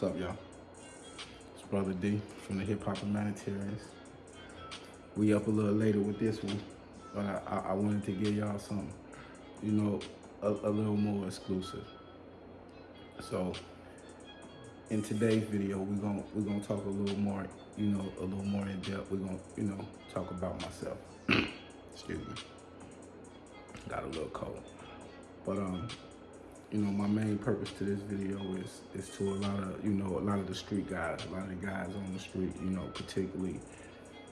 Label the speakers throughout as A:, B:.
A: What's up, y'all? It's Brother D from the Hip Hop Humanitarians. We up a little later with this one, but I, I, I wanted to give y'all something, you know, a, a little more exclusive. So, in today's video, we're gonna we're gonna talk a little more, you know, a little more in depth. We're gonna, you know, talk about myself. Excuse me. Got a little cold, but um, you know, my main purpose to this video is is to a lot of, you know, a lot of the street guys, a lot of the guys on the street, you know, particularly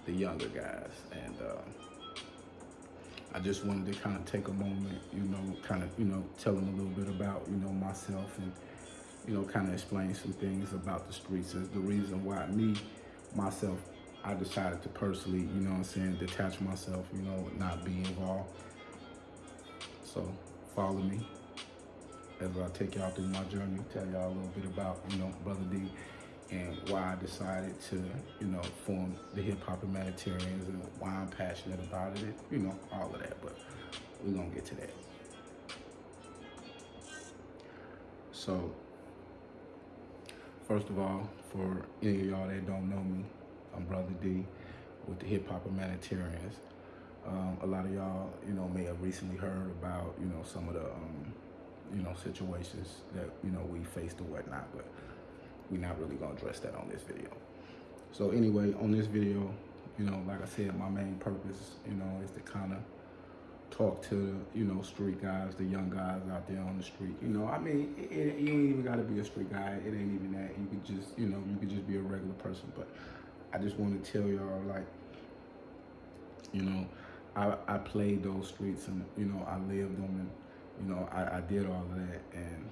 A: the younger guys. And uh, I just wanted to kind of take a moment, you know, kind of, you know, tell them a little bit about, you know, myself and, you know, kind of explain some things about the streets as the reason why me, myself, I decided to personally, you know what I'm saying, detach myself, you know, not be involved. So follow me as I take y'all through my journey, tell y'all a little bit about, you know, Brother D and why I decided to, you know, form the Hip Hop Humanitarians and why I'm passionate about it, you know, all of that, but we're gonna get to that. So, first of all, for any of y'all that don't know me, I'm Brother D with the Hip Hop Humanitarians. Um, a lot of y'all, you know, may have recently heard about, you know, some of the um, you know, situations that, you know, we faced or whatnot, but we're not really gonna address that on this video. So anyway, on this video, you know, like I said, my main purpose, you know, is to kind of talk to, the, you know, street guys, the young guys out there on the street. You know, I mean, it, it, you ain't even got to be a street guy. It ain't even that. You could just, you know, you could just be a regular person. But I just want to tell y'all, like, you know, I, I played those streets and, you know, I lived them and, you know, I, I did all of that. And,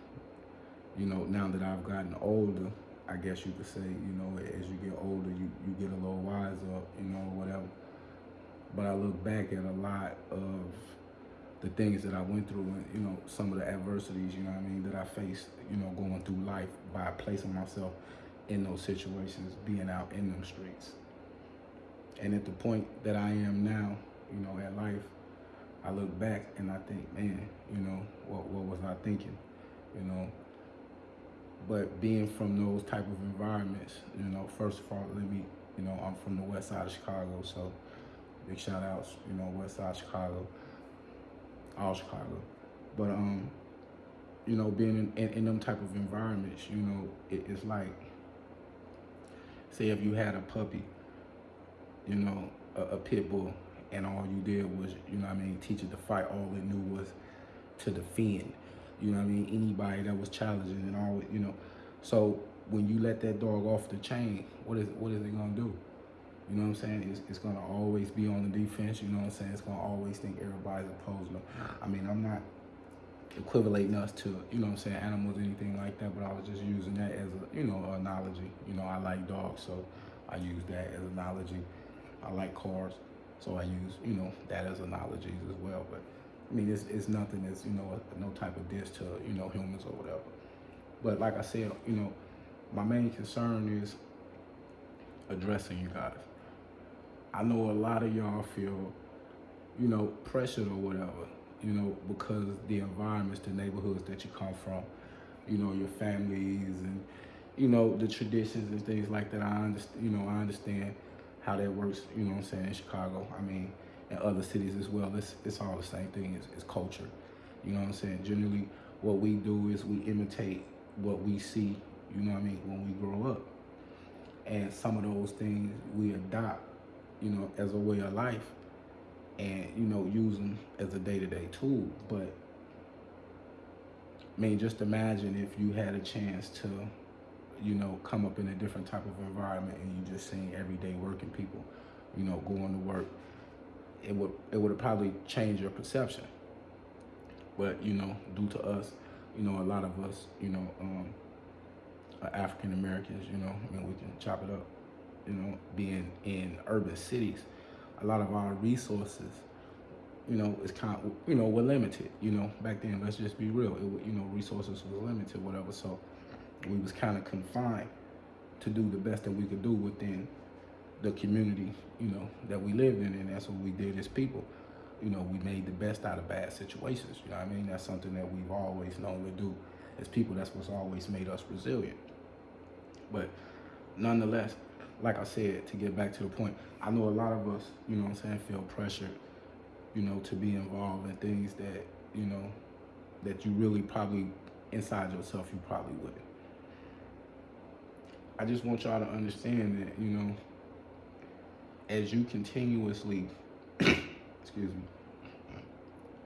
A: you know, now that I've gotten older, I guess you could say, you know, as you get older, you, you get a little wiser, you know, whatever. But I look back at a lot of the things that I went through and, you know, some of the adversities, you know I mean, that I faced, you know, going through life by placing myself in those situations, being out in them streets. And at the point that I am now, you know, at life, I look back and I think, man, you know, what, what was I thinking, you know? But being from those type of environments, you know, first of all, let me, you know, I'm from the west side of Chicago, so big shout outs, you know, west side Chicago, all Chicago. But, um, you know, being in, in, in them type of environments, you know, it, it's like, say if you had a puppy, you know, a, a pit bull, and all you did was, you know what I mean, teach it to fight. All it knew was to defend. You know what I mean? Anybody that was challenging and all, you know. So when you let that dog off the chain, what is what is it gonna do? You know what I'm saying? It's, it's gonna always be on the defense. You know what I'm saying? It's gonna always think everybody's opposed. No, I mean, I'm not equivalating us to, you know what I'm saying, animals, anything like that, but I was just using that as a, you know, analogy. You know, I like dogs, so I use that as analogy. I like cars. So I use, you know, that as analogies as well. But I mean, it's, it's nothing that's, you know, no type of diss to, you know, humans or whatever. But like I said, you know, my main concern is addressing you guys. I know a lot of y'all feel, you know, pressured or whatever, you know, because the environments, the neighborhoods that you come from, you know, your families and, you know, the traditions and things like that. I understand, you know, I understand how that works, you know what I'm saying, in Chicago. I mean, in other cities as well, it's, it's all the same thing, it's, it's culture. You know what I'm saying? Generally, what we do is we imitate what we see, you know what I mean, when we grow up. And some of those things we adopt, you know, as a way of life and, you know, use them as a day-to-day -day tool. But, I mean, just imagine if you had a chance to you know, come up in a different type of environment and you just seeing everyday working people, you know, going to work, it would it would have probably changed your perception. But, you know, due to us, you know, a lot of us, you know, um, African Americans, you know, I mean, we can chop it up, you know, being in urban cities, a lot of our resources, you know, is kind of, you know, were limited, you know, back then, let's just be real, it, you know, resources was limited, whatever. So we was kind of confined to do the best that we could do within the community, you know, that we lived in, and that's what we did as people. You know, we made the best out of bad situations. You know I mean? That's something that we've always known to do as people. That's what's always made us resilient. But nonetheless, like I said, to get back to the point, I know a lot of us, you know what I'm saying, feel pressured, you know, to be involved in things that, you know, that you really probably inside yourself you probably wouldn't. I just want y'all to understand that, you know, as you continuously, excuse me,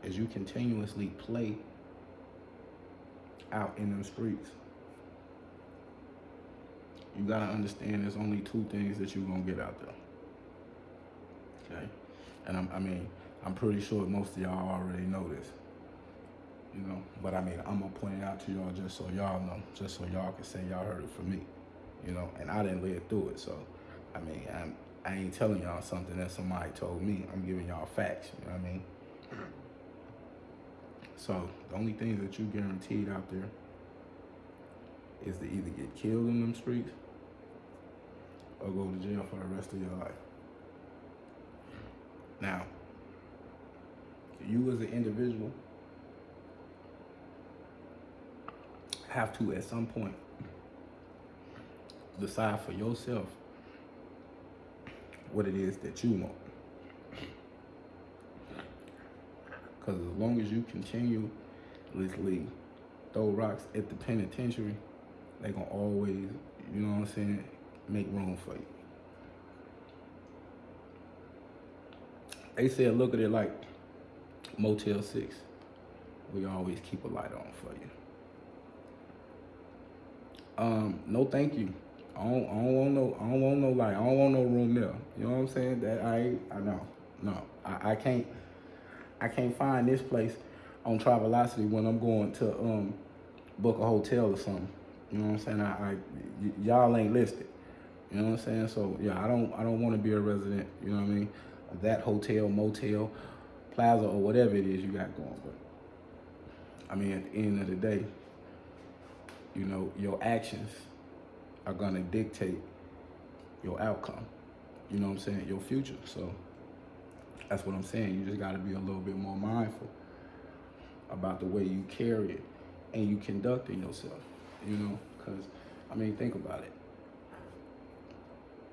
A: as you continuously play out in them streets, you gotta understand there's only two things that you're gonna get out there. Okay? And I'm, I mean, I'm pretty sure most of y'all already know this. You know, but I mean, I'm gonna point it out to y'all just so y'all know, just so y'all can say y'all heard it from me. You know, and I didn't live through it, so I mean, I'm, I ain't telling y'all something that somebody told me. I'm giving y'all facts. You know what I mean? So the only things that you guaranteed out there is to either get killed in them streets or go to jail for the rest of your life. Now, you as an individual have to at some point decide for yourself what it is that you want. Because as long as you continuously throw rocks at the penitentiary, they gonna always, you know what I'm saying, make room for you. They said, look at it like Motel 6. We always keep a light on for you. Um, no thank you. I don't, I don't want no, I don't want no light. I don't want no room there. You know what I'm saying? That I, I know, no, I, I can't, I can't find this place on Travelocity when I'm going to um book a hotel or something. You know what I'm saying? I, I y'all ain't listed. You know what I'm saying? So yeah, I don't, I don't want to be a resident. You know what I mean? That hotel, motel, plaza, or whatever it is you got going. But I mean, at the end of the day, you know, your actions are gonna dictate your outcome. You know what I'm saying? Your future. So that's what I'm saying. You just gotta be a little bit more mindful about the way you carry it and you conduct it yourself. You know, because I mean, think about it.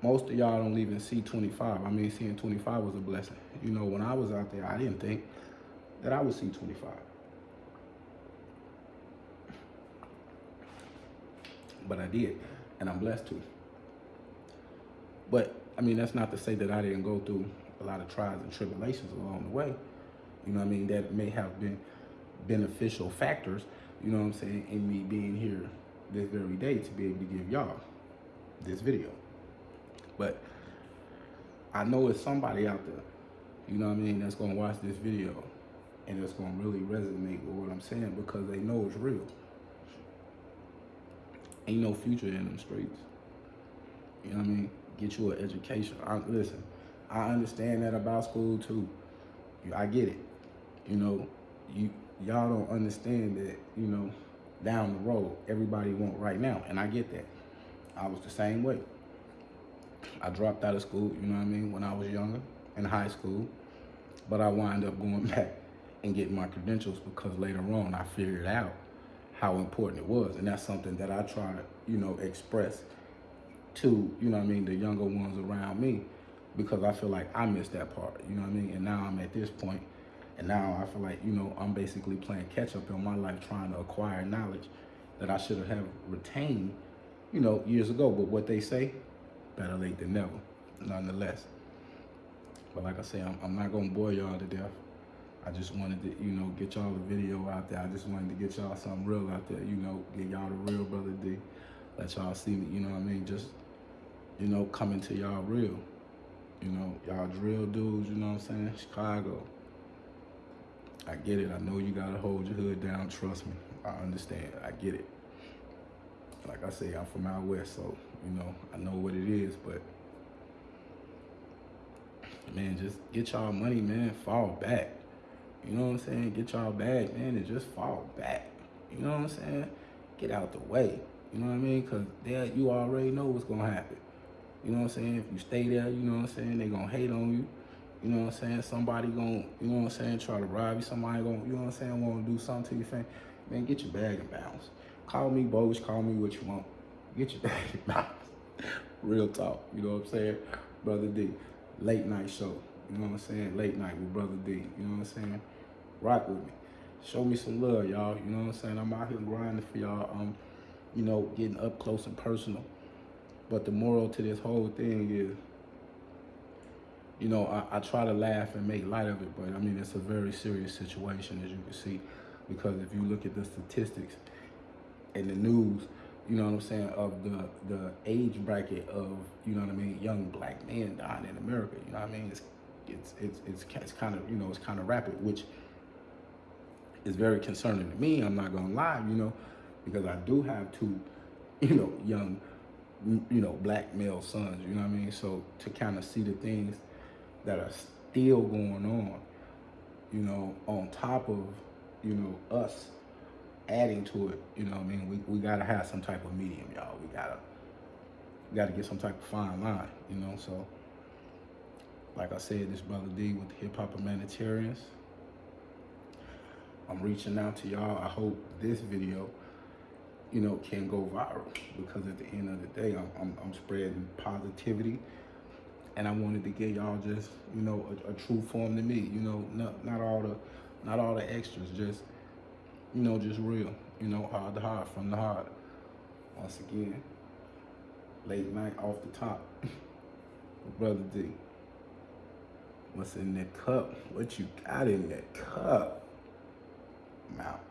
A: Most of y'all don't even see 25. I mean, seeing 25 was a blessing. You know, when I was out there, I didn't think that I would see 25. But I did and I'm blessed to. But I mean, that's not to say that I didn't go through a lot of trials and tribulations along the way. You know what I mean? That may have been beneficial factors, you know what I'm saying, in me being here this very day to be able to give y'all this video. But I know it's somebody out there, you know what I mean, that's gonna watch this video and it's gonna really resonate with what I'm saying because they know it's real. Ain't no future in them streets. You know what I mean? Get you an education. I, listen, I understand that about school too. I get it. You know, you y'all don't understand that. You know, down the road, everybody want right now, and I get that. I was the same way. I dropped out of school. You know what I mean? When I was younger, in high school, but I wind up going back and getting my credentials because later on I figured out how important it was. And that's something that I try to, you know, express to, you know I mean, the younger ones around me because I feel like I missed that part, you know what I mean? And now I'm at this point and now I feel like, you know, I'm basically playing catch up in my life trying to acquire knowledge that I should have retained, you know, years ago. But what they say, better late than never, nonetheless. But like I say, I'm, I'm not going to bore y'all to death. I just wanted to, you know, get y'all the video out there. I just wanted to get y'all something real out there, you know, get y'all the real Brother D. Let y'all see me, you know what I mean? Just, you know, coming to y'all real. You know, y'all drill dudes, you know what I'm saying? Chicago. I get it. I know you gotta hold your hood down. Trust me. I understand. I get it. Like I say, I'm from out west, so, you know, I know what it is, but man, just get y'all money, man. Fall back. You know what I'm saying? Get y'all bag, man, and just fall back. You know what I'm saying? Get out the way. You know what I mean? Because there, you already know what's going to happen. You know what I'm saying? If you stay there, you know what I'm saying? they going to hate on you. You know what I'm saying? Somebody going to, you know what I'm saying, try to rob you. Somebody going to, you know what I'm saying, want to do something to your family. Man, get your bag and bounce. Call me Bogus, call me what you want. Get your daddy mouth. Real talk. You know what I'm saying? Brother D. Late night show. You know what I'm saying? Late night with Brother D. You know what I'm saying? Rock with me. Show me some love, y'all. You know what I'm saying? I'm out here grinding for y'all. Um, you know, getting up close and personal. But the moral to this whole thing is, you know, I, I try to laugh and make light of it, but I mean, it's a very serious situation, as you can see, because if you look at the statistics and the news, you know what I'm saying, of the the age bracket of, you know what I mean, young black men dying in America, you know what I mean? It's it's it's it's, it's kind of, you know, it's kind of rapid, which is very concerning to me. I'm not gonna lie, you know, because I do have two, you know, young, you know, black male sons. You know what I mean? So to kind of see the things that are still going on, you know, on top of, you know, us adding to it. You know I mean? We we gotta have some type of medium, y'all. We gotta we gotta get some type of fine line. You know, so. Like I said, this brother D with the Hip Hop Humanitarians. I'm reaching out to y'all. I hope this video, you know, can go viral because at the end of the day, I'm, I'm, I'm spreading positivity. And I wanted to get y'all just, you know, a, a, true form to me. You know, not not all the, not all the extras. Just, you know, just real. You know, hard to heart, from the heart. Once again, late night off the top. Brother D. What's in that cup? What you got in that cup? I'm out.